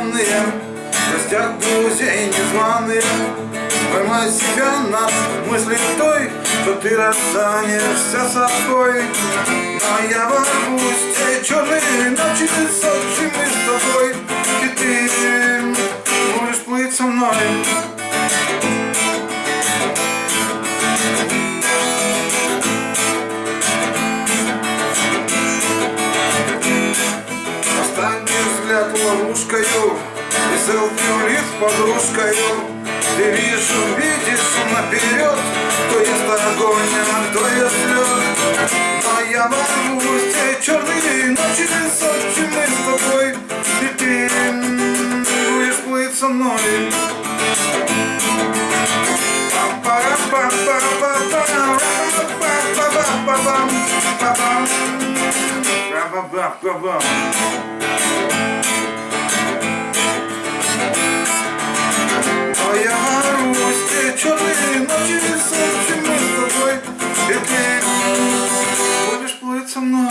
странные В гостях друзей незваные Поймай себя на мысли той Что ты расстанешься собой. Но я ворвусь те черные ночи Сожжим мы с тобой. И ты будешь плыть со мной. Ловушкою. И селфи улиц подружкою. Ты вижу, видишь наперед Кто ест огонь, а кто ест лед. Но я в те черные ночи Сочи мы с тобой И ты будешь плыть со мной. Ba-ba-ba-ba-ba. Будешь плыть